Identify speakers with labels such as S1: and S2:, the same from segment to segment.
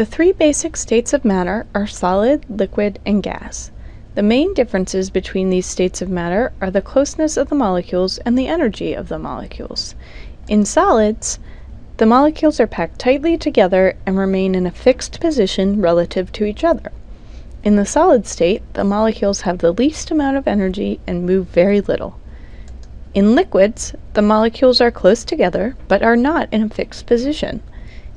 S1: The three basic states of matter are solid, liquid, and gas. The main differences between these states of matter are the closeness of the molecules and the energy of the molecules. In solids, the molecules are packed tightly together and remain in a fixed position relative to each other. In the solid state, the molecules have the least amount of energy and move very little. In liquids, the molecules are close together but are not in a fixed position.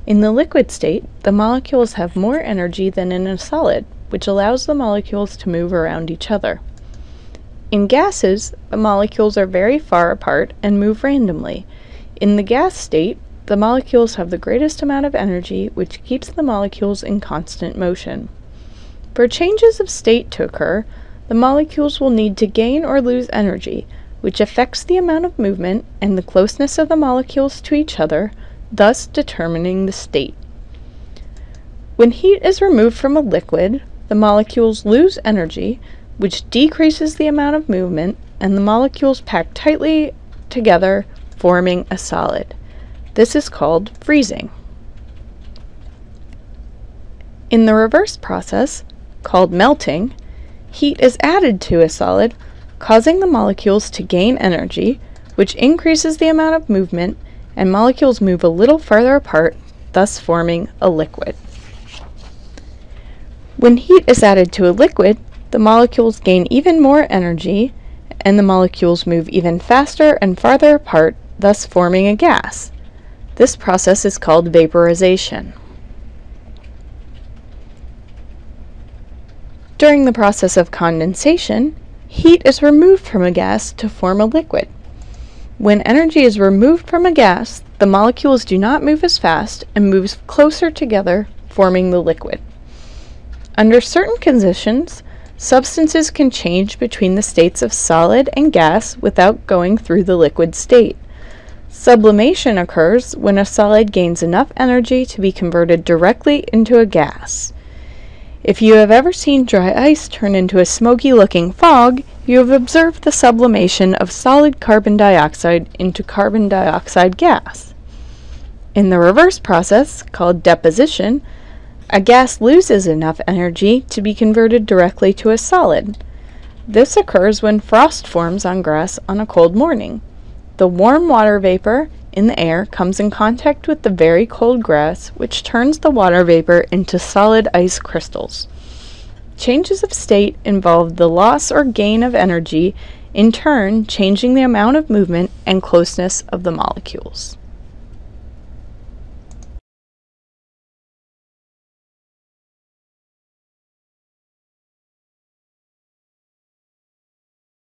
S1: In the liquid state, the molecules have more energy than in a solid, which allows the molecules to move around each other. In gases, the molecules are very far apart and move randomly. In the gas state, the molecules have the greatest amount of energy, which keeps the molecules in constant motion. For changes of state to occur, the molecules will need to gain or lose energy, which affects the amount of movement and the closeness of the molecules to each other, thus determining the state. When heat is removed from a liquid, the molecules lose energy, which decreases the amount of movement, and the molecules pack tightly together, forming a solid. This is called freezing. In the reverse process, called melting, heat is added to a solid, causing the molecules to gain energy, which increases the amount of movement, and molecules move a little farther apart, thus forming a liquid. When heat is added to a liquid, the molecules gain even more energy, and the molecules move even faster and farther apart, thus forming a gas. This process is called vaporization. During the process of condensation, heat is removed from a gas to form a liquid. When energy is removed from a gas, the molecules do not move as fast and move closer together, forming the liquid. Under certain conditions, substances can change between the states of solid and gas without going through the liquid state. Sublimation occurs when a solid gains enough energy to be converted directly into a gas. If you have ever seen dry ice turn into a smoky looking fog, you have observed the sublimation of solid carbon dioxide into carbon dioxide gas. In the reverse process, called deposition, a gas loses enough energy to be converted directly to a solid. This occurs when frost forms on grass on a cold morning. The warm water vapor in the air comes in contact with the very cold grass, which turns the water vapor into solid ice crystals. Changes of state involve the loss or gain of energy, in turn changing the amount of movement and closeness of the molecules.